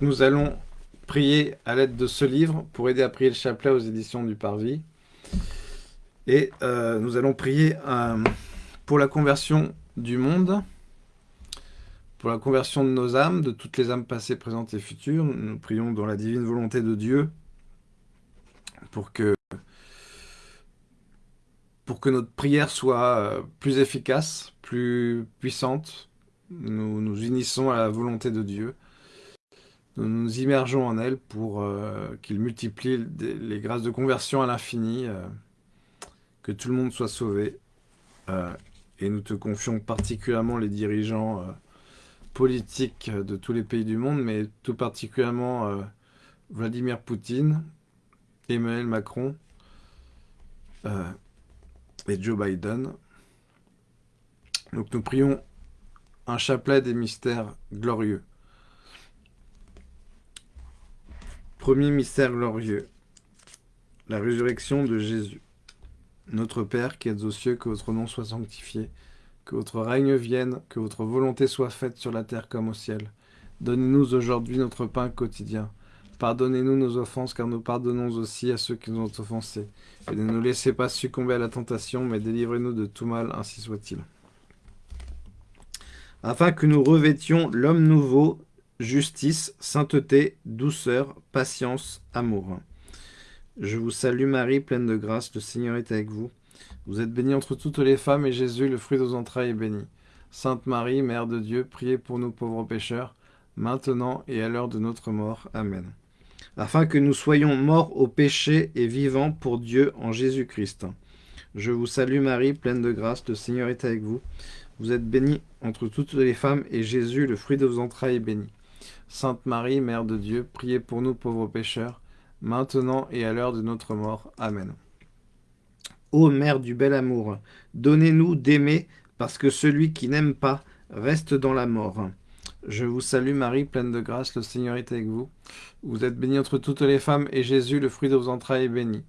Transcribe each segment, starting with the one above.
nous allons prier à l'aide de ce livre pour aider à prier le chapelet aux éditions du Parvis. Et euh, nous allons prier euh, pour la conversion du monde, pour la conversion de nos âmes, de toutes les âmes passées, présentes et futures. Nous prions dans la divine volonté de Dieu pour que, pour que notre prière soit euh, plus efficace, plus puissante. Nous nous unissons à la volonté de Dieu. Nous nous immergeons en elle pour euh, qu'il multiplie les grâces de conversion à l'infini, euh, que tout le monde soit sauvé. et nous te confions particulièrement les dirigeants politiques de tous les pays du monde, mais tout particulièrement Vladimir Poutine, Emmanuel Macron euh, et Joe Biden. Donc nous prions un chapelet des mystères glorieux. Premier mystère glorieux, la résurrection de Jésus. Notre Père qui êtes aux cieux, que votre nom soit sanctifié, que votre règne vienne, que votre volonté soit faite sur la terre comme au ciel. Donnez-nous aujourd'hui notre pain quotidien. Pardonnez-nous nos offenses, car nous pardonnons aussi à ceux qui nous ont offensés. Et ne nous laissez pas succomber à la tentation, mais délivrez-nous de tout mal, ainsi soit-il. Afin que nous revêtions l'homme nouveau, justice, sainteté, douceur, patience, amour. Je vous salue Marie, pleine de grâce, le Seigneur est avec vous. Vous êtes bénie entre toutes les femmes, et Jésus, le fruit de vos entrailles, est béni. Sainte Marie, Mère de Dieu, priez pour nous pauvres pécheurs, maintenant et à l'heure de notre mort. Amen afin que nous soyons morts au péché et vivants pour Dieu en Jésus-Christ. Je vous salue Marie, pleine de grâce, le Seigneur est avec vous. Vous êtes bénie entre toutes les femmes, et Jésus, le fruit de vos entrailles, est béni. Sainte Marie, Mère de Dieu, priez pour nous pauvres pécheurs, maintenant et à l'heure de notre mort. Amen. Ô Mère du bel amour, donnez-nous d'aimer, parce que celui qui n'aime pas reste dans la mort. Je vous salue Marie, pleine de grâce, le Seigneur est avec vous. Vous êtes bénie entre toutes les femmes, et Jésus, le fruit de vos entrailles, est béni.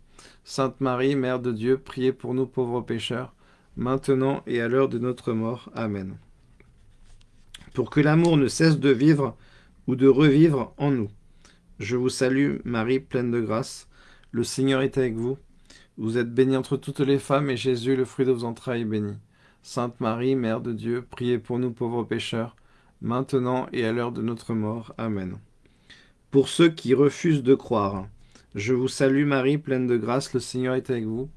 Sainte Marie, Mère de Dieu, priez pour nous pauvres pécheurs, maintenant et à l'heure de notre mort. Amen. Pour que l'amour ne cesse de vivre ou de revivre en nous. Je vous salue Marie, pleine de grâce, le Seigneur est avec vous. Vous êtes bénie entre toutes les femmes, et Jésus, le fruit de vos entrailles, est béni. Sainte Marie, Mère de Dieu, priez pour nous pauvres pécheurs, maintenant et à l'heure de notre mort. Amen. Pour ceux qui refusent de croire, je vous salue Marie, pleine de grâce, le Seigneur est avec vous.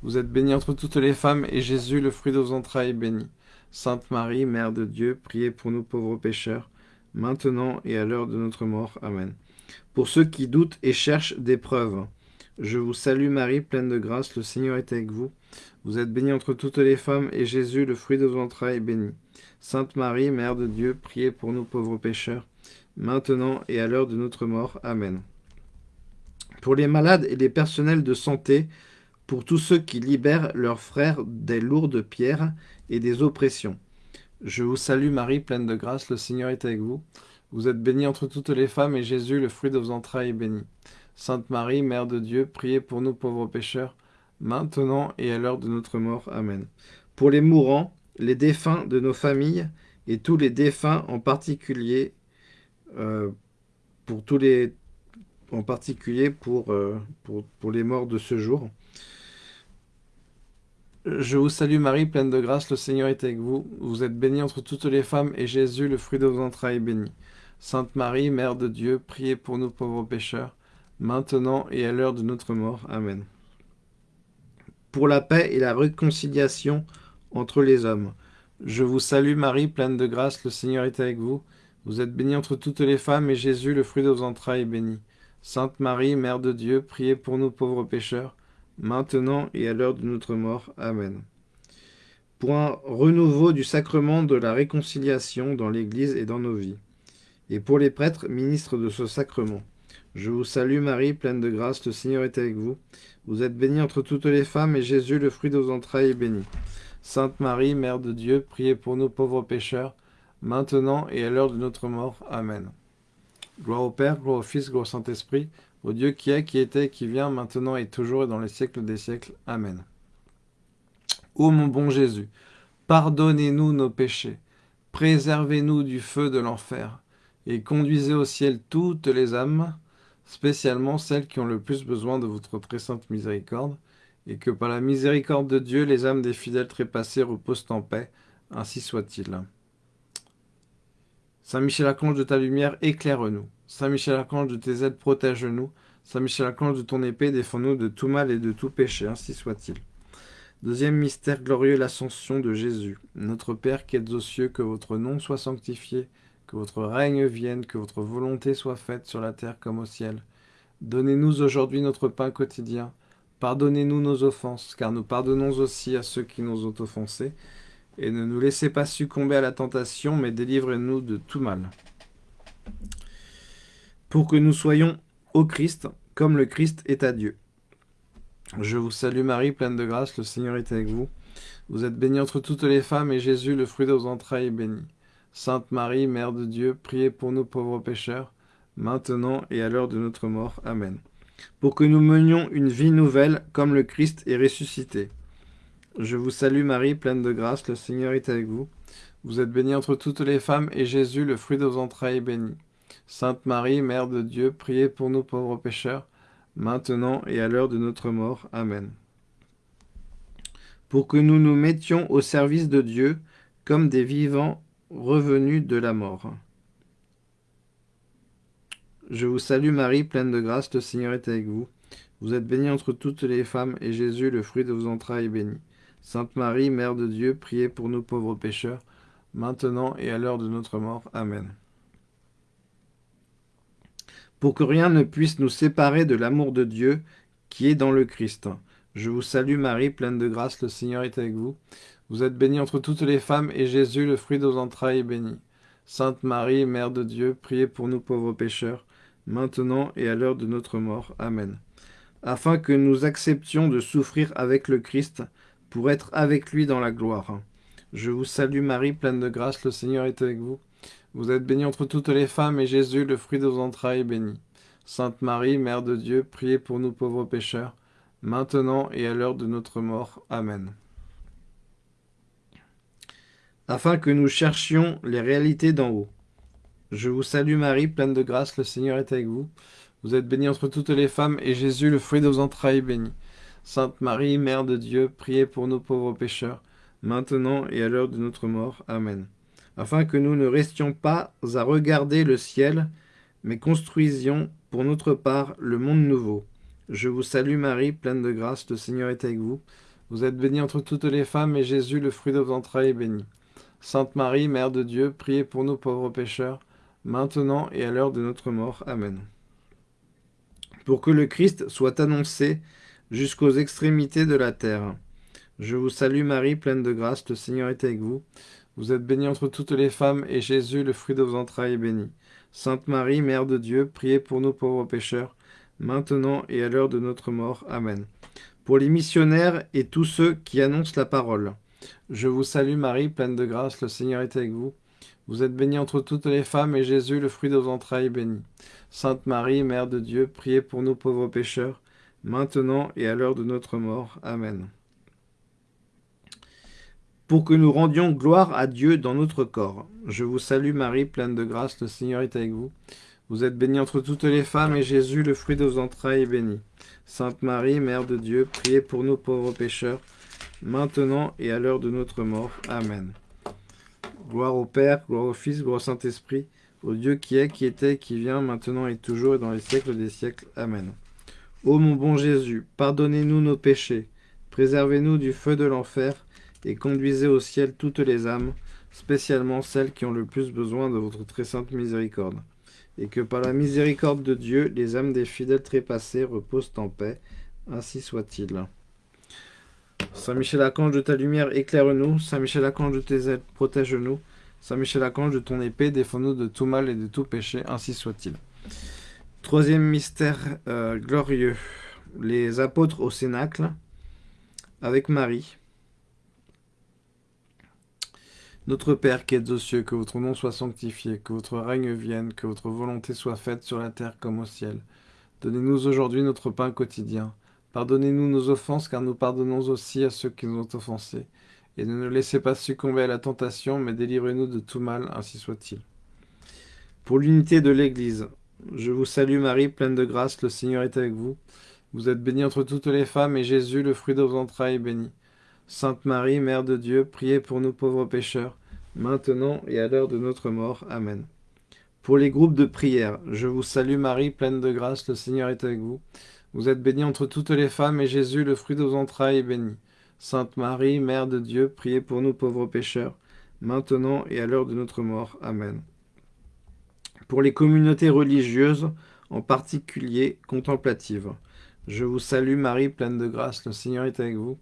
Vous êtes bénie entre toutes les femmes, et Jésus, le fruit de vos entrailles, est béni. Sainte Marie, Mère de Dieu, priez pour nous pauvres pécheurs, maintenant et à l'heure de notre mort. Amen. Pour ceux qui doutent et cherchent des preuves, je vous salue Marie, pleine de grâce, le Seigneur est avec vous. Vous êtes bénie entre toutes les femmes, et Jésus, le fruit de vos entrailles, est béni. Sainte Marie, Mère de Dieu, priez pour nous pauvres pécheurs, maintenant et à l'heure de notre mort. Amen. Pour les malades et les personnels de santé, pour tous ceux qui libèrent leurs frères des lourdes pierres et des oppressions. Je vous salue Marie, pleine de grâce, le Seigneur est avec vous. Vous êtes bénie entre toutes les femmes, et Jésus, le fruit de vos entrailles, est béni. Sainte Marie, Mère de Dieu, priez pour nous pauvres pécheurs, maintenant et à l'heure de notre mort. Amen. Pour les mourants, les défunts de nos familles et tous les défunts en particulier, euh, pour tous les, en particulier pour, euh, les morts de ce jour. Je vous salue Marie, pleine de grâce, le Seigneur est avec vous. Vous êtes bénie entre toutes les femmes, et Jésus, le fruit de vos entrailles, est béni. Sainte Marie, Mère de Dieu, priez pour nous pauvres pécheurs, maintenant et à l'heure de notre mort. Amen. Pour la paix et la réconciliation entre les hommes. Je vous salue Marie, pleine de grâce, le Seigneur est avec vous. Vous êtes bénie entre toutes les femmes, et Jésus, le fruit de vos entrailles, est béni. Sainte Marie, Mère de Dieu, priez pour nous pauvres pécheurs, maintenant et à l'heure de notre mort. Amen. Pour un renouveau du sacrement de la réconciliation dans l'Église et dans nos vies. Et pour les prêtres, ministres de ce sacrement. Je vous salue Marie, pleine de grâce, le Seigneur est avec vous. Vous êtes bénie entre toutes les femmes, et Jésus, le fruit de vos entrailles, est béni. Sainte Marie, Mère de Dieu, priez pour nous pauvres pécheurs, maintenant et à l'heure de notre mort. Amen. Gloire au Père, gloire au Fils, gloire au Saint-Esprit, au Dieu qui est, qui était, qui vient, maintenant et toujours et dans les siècles des siècles. Amen. Ô mon bon Jésus, pardonnez-nous nos péchés, préservez-nous du feu de l'enfer, et conduisez au ciel toutes les âmes, spécialement celles qui ont le plus besoin de votre très sainte miséricorde, et que par la miséricorde de Dieu, les âmes des fidèles trépassés reposent en paix, ainsi soit-il. Saint Michel Archange de ta lumière, éclaire-nous. Saint Michel Archange de tes aides, protège-nous. Saint Michel Archange de ton épée, défends-nous de tout mal et de tout péché, ainsi soit-il. Deuxième mystère glorieux, l'ascension de Jésus. Notre Père qui êtes aux cieux, que votre nom soit sanctifié, que votre règne vienne, que votre volonté soit faite sur la terre comme au ciel. Donnez-nous aujourd'hui notre pain quotidien. Pardonnez-nous nos offenses, car nous pardonnons aussi à ceux qui nous ont offensés. Et ne nous laissez pas succomber à la tentation, mais délivrez-nous de tout mal. Pour que nous soyons au Christ, comme le Christ est à Dieu. Je vous salue Marie, pleine de grâce, le Seigneur est avec vous. Vous êtes bénie entre toutes les femmes, et Jésus, le fruit de vos entrailles, est béni. Sainte Marie, Mère de Dieu, priez pour nous pauvres pécheurs, maintenant et à l'heure de notre mort. Amen. Pour que nous menions une vie nouvelle, comme le Christ est ressuscité. Je vous salue Marie, pleine de grâce, le Seigneur est avec vous. Vous êtes bénie entre toutes les femmes, et Jésus, le fruit de vos entrailles, est béni. Sainte Marie, Mère de Dieu, priez pour nous pauvres pécheurs, maintenant et à l'heure de notre mort. Amen. Pour que nous nous mettions au service de Dieu comme des vivants revenus de la mort. Je vous salue Marie, pleine de grâce, le Seigneur est avec vous. Vous êtes bénie entre toutes les femmes, et Jésus, le fruit de vos entrailles, est béni. Sainte Marie, Mère de Dieu, priez pour nous pauvres pécheurs, maintenant et à l'heure de notre mort. Amen pour que rien ne puisse nous séparer de l'amour de Dieu qui est dans le Christ. Je vous salue Marie, pleine de grâce, le Seigneur est avec vous. Vous êtes bénie entre toutes les femmes, et Jésus, le fruit de vos entrailles, est béni. Sainte Marie, Mère de Dieu, priez pour nous pauvres pécheurs, maintenant et à l'heure de notre mort. Amen. Afin que nous acceptions de souffrir avec le Christ, pour être avec lui dans la gloire. Je vous salue Marie, pleine de grâce, le Seigneur est avec vous. Vous êtes bénie entre toutes les femmes, et Jésus, le fruit de vos entrailles, est béni. Sainte Marie, Mère de Dieu, priez pour nous pauvres pécheurs, maintenant et à l'heure de notre mort. Amen. Afin que nous cherchions les réalités d'en haut. Je vous salue Marie, pleine de grâce, le Seigneur est avec vous. Vous êtes bénie entre toutes les femmes, et Jésus, le fruit de vos entrailles, est béni. Sainte Marie, Mère de Dieu, priez pour nous pauvres pécheurs, maintenant et à l'heure de notre mort. Amen afin que nous ne restions pas à regarder le ciel, mais construisions pour notre part le monde nouveau. Je vous salue Marie, pleine de grâce, le Seigneur est avec vous. Vous êtes bénie entre toutes les femmes, et Jésus, le fruit de vos entrailles, est béni. Sainte Marie, Mère de Dieu, priez pour nous pauvres pécheurs, maintenant et à l'heure de notre mort. Amen. Pour que le Christ soit annoncé jusqu'aux extrémités de la terre. Je vous salue Marie, pleine de grâce, le Seigneur est avec vous. Vous êtes bénie entre toutes les femmes, et Jésus, le fruit de vos entrailles, est béni. Sainte Marie, Mère de Dieu, priez pour nous pauvres pécheurs, maintenant et à l'heure de notre mort. Amen. Pour les missionnaires et tous ceux qui annoncent la parole. Je vous salue Marie, pleine de grâce, le Seigneur est avec vous. Vous êtes bénie entre toutes les femmes, et Jésus, le fruit de vos entrailles, est béni. Sainte Marie, Mère de Dieu, priez pour nous pauvres pécheurs, maintenant et à l'heure de notre mort. Amen pour que nous rendions gloire à Dieu dans notre corps. Je vous salue Marie, pleine de grâce, le Seigneur est avec vous. Vous êtes bénie entre toutes les femmes, et Jésus, le fruit de vos entrailles, est béni. Sainte Marie, Mère de Dieu, priez pour nous pauvres pécheurs, maintenant et à l'heure de notre mort. Amen. Gloire au Père, gloire au Fils, gloire au Saint-Esprit, au Dieu qui est, qui était, qui vient, maintenant et toujours, et dans les siècles des siècles. Amen. Ô mon bon Jésus, pardonnez-nous nos péchés, préservez-nous du feu de l'enfer, et conduisez au ciel toutes les âmes, spécialement celles qui ont le plus besoin de votre très sainte miséricorde. Et que par la miséricorde de Dieu, les âmes des fidèles trépassés reposent en paix. Ainsi soit-il. Saint Michel Archange de ta lumière, éclaire-nous. Saint Michel Archange de tes ailes, protège-nous. Saint Michel Archange de ton épée, défends-nous de tout mal et de tout péché. Ainsi soit-il. Troisième mystère euh, glorieux. Les apôtres au Cénacle avec Marie. Notre Père qui êtes aux cieux, que votre nom soit sanctifié, que votre règne vienne, que votre volonté soit faite sur la terre comme au ciel. Donnez-nous aujourd'hui notre pain quotidien. Pardonnez-nous nos offenses, car nous pardonnons aussi à ceux qui nous ont offensés. Et ne nous laissez pas succomber à la tentation, mais délivrez-nous de tout mal, ainsi soit-il. Pour l'unité de l'Église, je vous salue Marie, pleine de grâce, le Seigneur est avec vous. Vous êtes bénie entre toutes les femmes, et Jésus, le fruit de vos entrailles, est béni. Sainte Marie, Mère de Dieu, priez pour nous pauvres pécheurs, maintenant et à l'heure de notre mort. Amen. Pour les groupes de prière, je vous salue Marie, pleine de grâce, le Seigneur est avec vous. Vous êtes bénie entre toutes les femmes, et Jésus, le fruit de vos entrailles, est béni. Sainte Marie, Mère de Dieu, priez pour nous pauvres pécheurs, maintenant et à l'heure de notre mort. Amen. Pour les communautés religieuses, en particulier contemplatives, je vous salue Marie, pleine de grâce, le Seigneur est avec vous.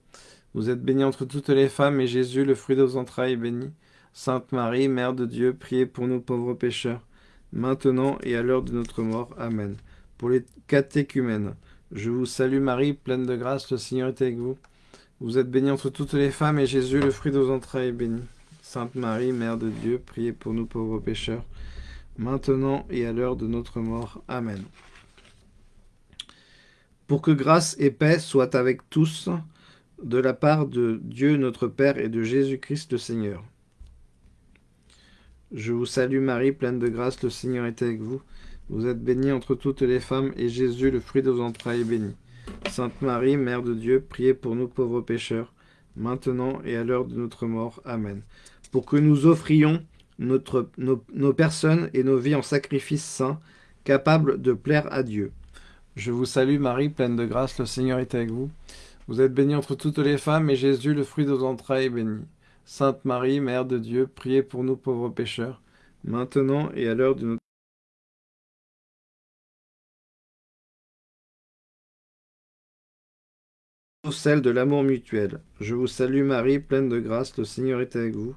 Vous êtes bénie entre toutes les femmes, et Jésus, le fruit de vos entrailles, est béni. Sainte Marie, Mère de Dieu, priez pour nous pauvres pécheurs, maintenant et à l'heure de notre mort. Amen. Pour les catéchumènes, je vous salue Marie, pleine de grâce, le Seigneur est avec vous. Vous êtes bénie entre toutes les femmes, et Jésus, le fruit de vos entrailles, est béni. Sainte Marie, Mère de Dieu, priez pour nous pauvres pécheurs, maintenant et à l'heure de notre mort. Amen. Pour que grâce et paix soient avec tous, de la part de Dieu notre Père et de Jésus-Christ le Seigneur. Je vous salue Marie, pleine de grâce, le Seigneur est avec vous. Vous êtes bénie entre toutes les femmes, et Jésus, le fruit de vos entrailles, est béni. Sainte Marie, Mère de Dieu, priez pour nous pauvres pécheurs, maintenant et à l'heure de notre mort. Amen. Pour que nous offrions nos, personnes et nos vies en sacrifice saint, capables de plaire à Dieu. Je vous salue Marie, pleine de grâce, le Seigneur est avec vous. Vous êtes bénie entre toutes les femmes, et Jésus, le fruit de vos entrailles, est béni. Sainte Marie, Mère de Dieu, priez pour nous pauvres pécheurs, maintenant et à l'heure de notre celle de l'amour mutuel. Je vous salue Marie, pleine de grâce, le Seigneur est avec vous.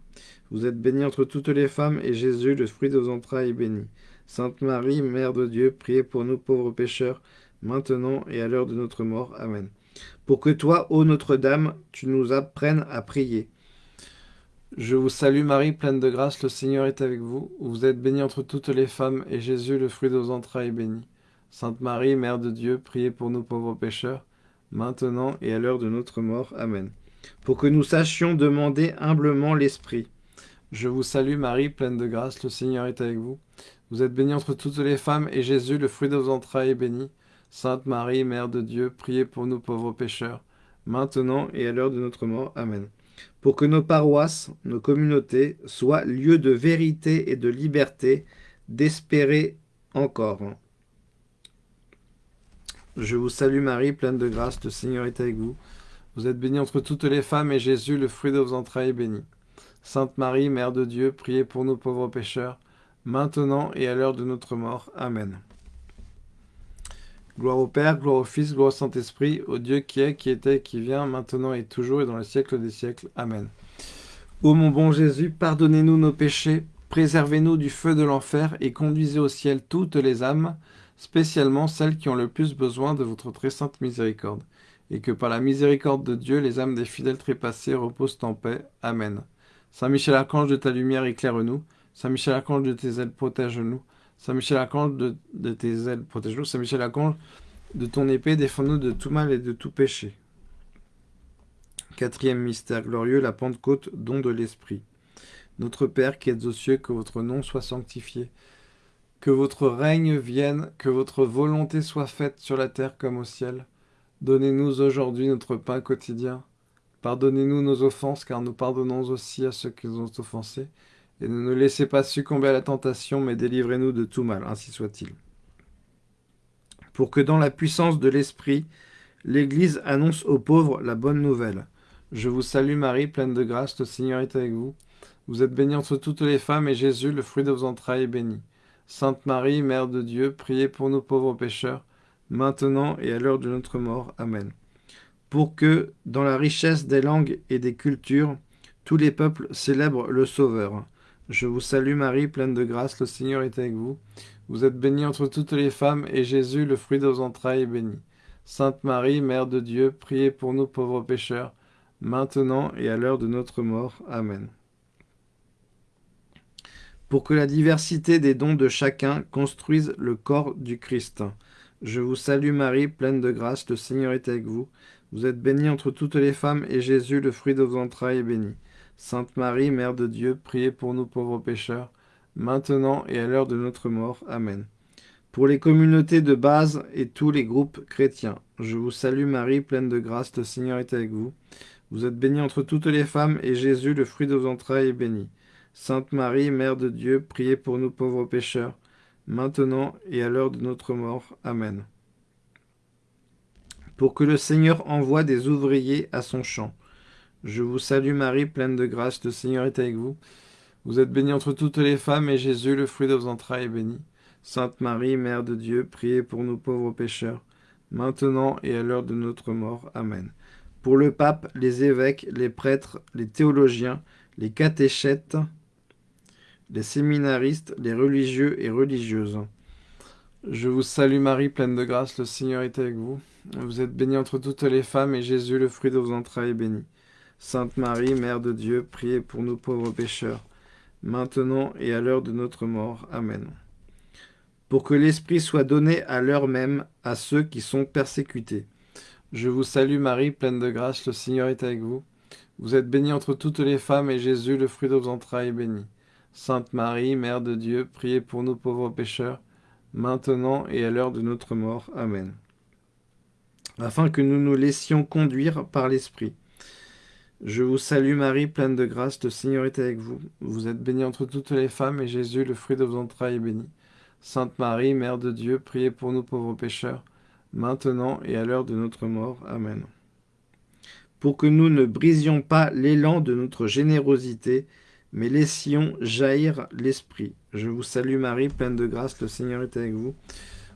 Vous êtes bénie entre toutes les femmes, et Jésus, le fruit de vos entrailles, est béni. Sainte Marie, Mère de Dieu, priez pour nous pauvres pécheurs, maintenant et à l'heure de notre mort. Amen. Pour que toi, ô Notre-Dame, tu nous apprennes à prier. Je vous salue Marie, pleine de grâce, le Seigneur est avec vous. Vous êtes bénie entre toutes les femmes, et Jésus, le fruit de vos entrailles, est béni. Sainte Marie, Mère de Dieu, priez pour nous pauvres pécheurs, maintenant et à l'heure de notre mort. Amen. Pour que nous sachions demander humblement l'Esprit. Je vous salue Marie, pleine de grâce, le Seigneur est avec vous. Vous êtes bénie entre toutes les femmes, et Jésus, le fruit de vos entrailles, est béni. Sainte Marie, Mère de Dieu, priez pour nous pauvres pécheurs, maintenant et à l'heure de notre mort. Amen. Pour que nos paroisses, nos communautés, soient lieux de vérité et de liberté, d'espérer encore. Je vous salue Marie, pleine de grâce, le Seigneur est avec vous. Vous êtes bénie entre toutes les femmes, et Jésus, le fruit de vos entrailles, est béni. Sainte Marie, Mère de Dieu, priez pour nous pauvres pécheurs, maintenant et à l'heure de notre mort. Amen. Gloire au Père, gloire au Fils, gloire au Saint-Esprit, au Dieu qui est, qui était, qui vient, maintenant et toujours et dans le siècle des siècles. Amen. Ô mon bon Jésus, pardonnez-nous nos péchés, préservez-nous du feu de l'enfer et conduisez au ciel toutes les âmes, spécialement celles qui ont le plus besoin de votre très sainte miséricorde, et que par la miséricorde de Dieu, les âmes des fidèles trépassés reposent en paix. Amen. Saint Michel Archange de ta lumière, éclaire-nous. Saint Michel Archange de tes ailes, protège-nous. Saint Michel Archange de, tes ailes, protège-nous. Saint Michel Archange de ton épée, défends-nous de tout mal et de tout péché. Quatrième mystère glorieux, la Pentecôte, don de l'Esprit. Notre Père qui êtes aux cieux, que votre nom soit sanctifié. Que votre règne vienne, que votre volonté soit faite sur la terre comme au ciel. Donnez-nous aujourd'hui notre pain quotidien. Pardonnez-nous nos offenses, car nous pardonnons aussi à ceux qui nous ont offensés. Et ne nous laissez pas succomber à la tentation, mais délivrez-nous de tout mal, ainsi soit-il. Pour que dans la puissance de l'Esprit, l'Église annonce aux pauvres la bonne nouvelle. Je vous salue Marie, pleine de grâce, le Seigneur est avec vous. Vous êtes bénie entre toutes les femmes, et Jésus, le fruit de vos entrailles, est béni. Sainte Marie, Mère de Dieu, priez pour nous pauvres pécheurs, maintenant et à l'heure de notre mort. Amen. Pour que, dans la richesse des langues et des cultures, tous les peuples célèbrent le Sauveur. Je vous salue Marie, pleine de grâce, le Seigneur est avec vous. Vous êtes bénie entre toutes les femmes, et Jésus, le fruit de vos entrailles, est béni. Sainte Marie, Mère de Dieu, priez pour nous pauvres pécheurs, maintenant et à l'heure de notre mort. Amen pour que la diversité des dons de chacun construise le corps du Christ. Je vous salue Marie, pleine de grâce, le Seigneur est avec vous. Vous êtes bénie entre toutes les femmes, et Jésus, le fruit de vos entrailles, est béni. Sainte Marie, Mère de Dieu, priez pour nous pauvres pécheurs, maintenant et à l'heure de notre mort. Amen. Pour les communautés de base et tous les groupes chrétiens, je vous salue Marie, pleine de grâce, le Seigneur est avec vous. Vous êtes bénie entre toutes les femmes, et Jésus, le fruit de vos entrailles, est béni. Sainte Marie, Mère de Dieu, priez pour nous pauvres pécheurs, maintenant et à l'heure de notre mort. Amen. Pour que le Seigneur envoie des ouvriers à son champ. Je vous salue Marie, pleine de grâce, le Seigneur est avec vous. Vous êtes bénie entre toutes les femmes, et Jésus, le fruit de vos entrailles, est béni. Sainte Marie, Mère de Dieu, priez pour nous pauvres pécheurs, maintenant et à l'heure de notre mort. Amen. Pour le pape, les évêques, les prêtres, les théologiens, les catéchètes, les séminaristes, les religieux et religieuses. Je vous salue Marie, pleine de grâce, le Seigneur est avec vous. Vous êtes bénie entre toutes les femmes, et Jésus, le fruit de vos entrailles, est béni. Sainte Marie, Mère de Dieu, priez pour nous pauvres pécheurs, maintenant et à l'heure de notre mort. Amen. Pour que l'Esprit soit donné à l'heure même à ceux qui sont persécutés. Je vous salue Marie, pleine de grâce, le Seigneur est avec vous. Vous êtes bénie entre toutes les femmes, et Jésus, le fruit de vos entrailles, est béni. Sainte Marie, Mère de Dieu, priez pour nous pauvres pécheurs, maintenant et à l'heure de notre mort. Amen. Afin que nous nous laissions conduire par l'Esprit. Je vous salue Marie, pleine de grâce, le Seigneur est avec vous. Vous êtes bénie entre toutes les femmes, et Jésus, le fruit de vos entrailles, est béni. Sainte Marie, Mère de Dieu, priez pour nous pauvres pécheurs, maintenant et à l'heure de notre mort. Amen. Pour que nous ne brisions pas l'élan de notre générosité, mais laissions jaillir l'Esprit. Je vous salue Marie, pleine de grâce, le Seigneur est avec vous.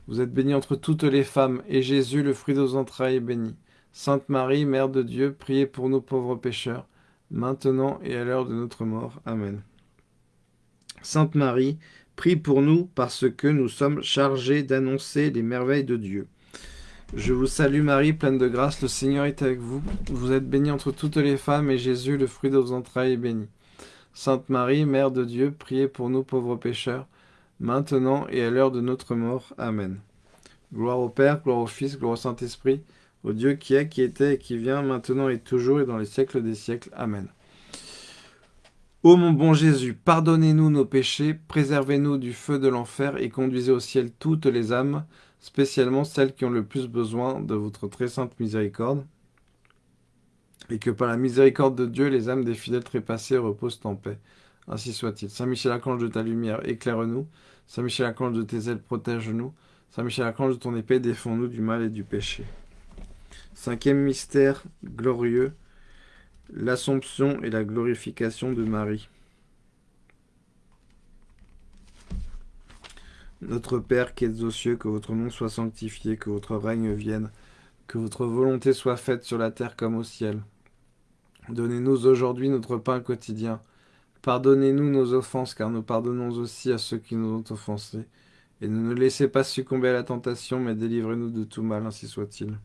Vous êtes bénie entre toutes les femmes, et Jésus, le fruit de vos entrailles, est béni. Sainte Marie, Mère de Dieu, priez pour nous pauvres pécheurs, maintenant et à l'heure de notre mort. Amen. Sainte Marie, prie pour nous parce que nous sommes chargés d'annoncer les merveilles de Dieu. Je vous salue Marie, pleine de grâce, le Seigneur est avec vous. Vous êtes bénie entre toutes les femmes, et Jésus, le fruit de vos entrailles, est béni. Sainte Marie, Mère de Dieu, priez pour nous pauvres pécheurs, maintenant et à l'heure de notre mort. Amen. Gloire au Père, gloire au Fils, gloire au Saint-Esprit, au Dieu qui est, qui était et qui vient, maintenant et toujours et dans les siècles des siècles. Amen. Ô mon bon Jésus, pardonnez-nous nos péchés, préservez-nous du feu de l'enfer et conduisez au ciel toutes les âmes, spécialement celles qui ont le plus besoin de votre très sainte miséricorde, et que par la miséricorde de Dieu, les âmes des fidèles trépassés reposent en paix. Ainsi soit-il. Saint Michel Archange de ta lumière, éclaire-nous. Saint Michel Archange de tes ailes, protège-nous. Saint Michel Archange de ton épée, défends-nous du mal et du péché. Cinquième mystère glorieux, l'Assomption et la glorification de Marie. Notre Père qui êtes aux cieux, que votre nom soit sanctifié, que votre règne vienne, que votre volonté soit faite sur la terre comme au ciel. Donnez-nous aujourd'hui notre pain quotidien. Pardonnez-nous nos offenses, car nous pardonnons aussi à ceux qui nous ont offensés. Et ne nous laissez pas succomber à la tentation, mais délivrez-nous de tout mal, ainsi soit-il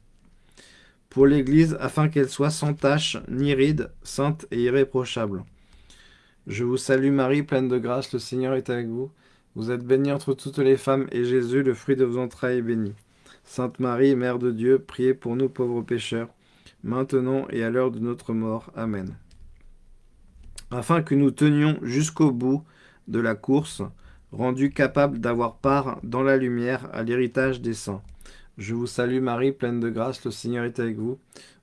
pour l'Église, afin qu'elle soit sans tache, ni ride, sainte et irréprochable. Je vous salue Marie, pleine de grâce, le Seigneur est avec vous. Vous êtes bénie entre toutes les femmes, et Jésus, le fruit de vos entrailles, est béni. Sainte Marie, Mère de Dieu, priez pour nous pauvres pécheurs, maintenant et à l'heure de notre mort. Amen. Afin que nous tenions jusqu'au bout de la course, rendus capables d'avoir part dans la lumière à l'héritage des saints. Je vous salue Marie, pleine de grâce, le Seigneur est avec vous.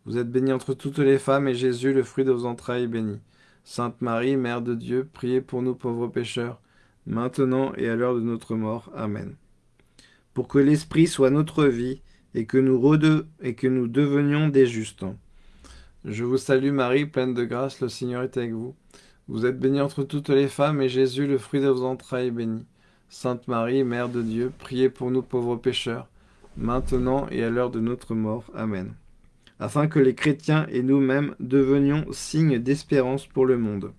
Vous êtes bénie entre toutes les femmes, et Jésus, le fruit de vos entrailles, est béni. Sainte Marie, Mère de Dieu, priez pour nous pauvres pécheurs, maintenant et à l'heure de notre mort. Amen. Pour que l'Esprit soit notre vie, et que nous, devenions des justes. Je vous salue Marie, pleine de grâce, le Seigneur est avec vous. Vous êtes bénie entre toutes les femmes, et Jésus, le fruit de vos entrailles, est béni. Sainte Marie, Mère de Dieu, priez pour nous pauvres pécheurs, maintenant et à l'heure de notre mort. Amen. Afin que les chrétiens et nous-mêmes devenions signes d'espérance pour le monde.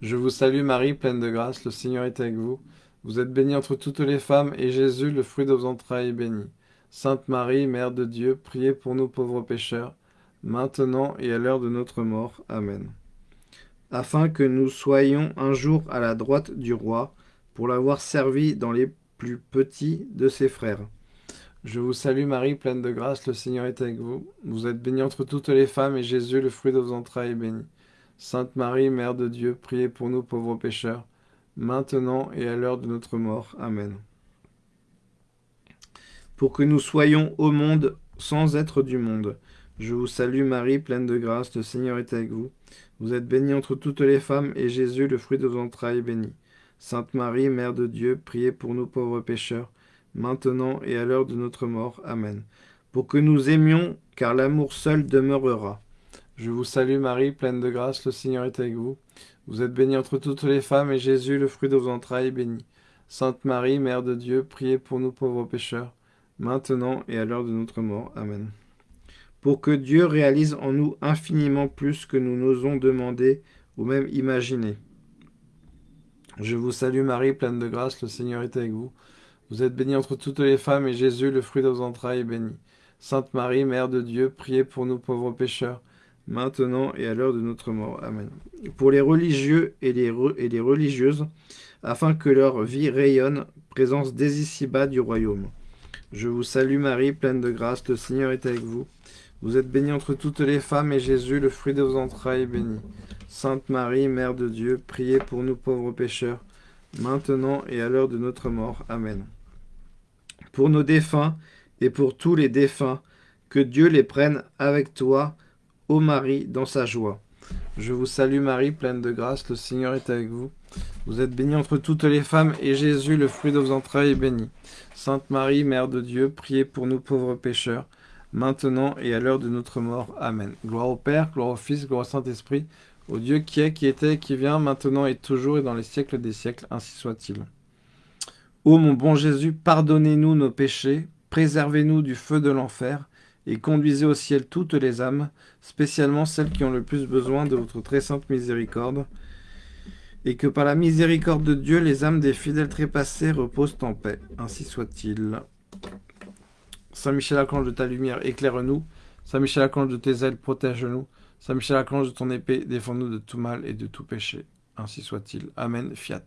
Je vous salue Marie, pleine de grâce, le Seigneur est avec vous. Vous êtes bénie entre toutes les femmes, et Jésus, le fruit de vos entrailles, est béni. Sainte Marie, Mère de Dieu, priez pour nous pauvres pécheurs, maintenant et à l'heure de notre mort. Amen. Afin que nous soyons un jour à la droite du roi, pour l'avoir servi dans les plus petit de ses frères. Je vous salue Marie, pleine de grâce, le Seigneur est avec vous. Vous êtes bénie entre toutes les femmes, et Jésus, le fruit de vos entrailles, est béni. Sainte Marie, Mère de Dieu, priez pour nous pauvres pécheurs, maintenant et à l'heure de notre mort. Amen. Pour que nous soyons au monde sans être du monde. Je vous salue Marie, pleine de grâce, le Seigneur est avec vous. Vous êtes bénie entre toutes les femmes, et Jésus, le fruit de vos entrailles, est béni. Sainte Marie, Mère de Dieu, priez pour nous pauvres pécheurs, maintenant et à l'heure de notre mort. Amen. Pour que nous aimions, car l'amour seul demeurera. Je vous salue Marie, pleine de grâce, le Seigneur est avec vous. Vous êtes bénie entre toutes les femmes, et Jésus, le fruit de vos entrailles, est béni. Sainte Marie, Mère de Dieu, priez pour nous pauvres pécheurs, maintenant et à l'heure de notre mort. Amen. Pour que Dieu réalise en nous infiniment plus que nous n'osons demander ou même imaginer. Je vous salue Marie, pleine de grâce, le Seigneur est avec vous. Vous êtes bénie entre toutes les femmes, et Jésus, le fruit de vos entrailles, est béni. Sainte Marie, Mère de Dieu, priez pour nous pauvres pécheurs, maintenant et à l'heure de notre mort. Amen. Pour les religieux et les, et les religieuses, afin que leur vie rayonne, présence dès ici-bas du royaume. Je vous salue Marie, pleine de grâce, le Seigneur est avec vous. Vous êtes bénie entre toutes les femmes, et Jésus, le fruit de vos entrailles, est béni. Sainte Marie, Mère de Dieu, priez pour nous pauvres pécheurs, maintenant et à l'heure de notre mort. Amen. Pour nos défunts et pour tous les défunts, que Dieu les prenne avec toi, ô Marie, dans sa joie. Je vous salue Marie, pleine de grâce, le Seigneur est avec vous. Vous êtes bénie entre toutes les femmes, et Jésus, le fruit de vos entrailles, est béni. Sainte Marie, Mère de Dieu, priez pour nous pauvres pécheurs, maintenant et à l'heure de notre mort. Amen. Gloire au Père, gloire au Fils, gloire au Saint-Esprit, au Dieu qui est, qui était, qui vient, maintenant et toujours et dans les siècles des siècles, ainsi soit-il. Ô mon bon Jésus, pardonnez-nous nos péchés, préservez-nous du feu de l'enfer, et conduisez au ciel toutes les âmes, spécialement celles qui ont le plus besoin de votre très sainte miséricorde, et que par la miséricorde de Dieu, les âmes des fidèles trépassés reposent en paix. Ainsi soit-il. Saint Michel Archange de ta lumière, éclaire-nous. Saint Michel Archange de tes ailes, protège-nous. Saint Michel Archange de ton épée, défends-nous de tout mal et de tout péché. Ainsi soit-il. Amen. Fiat.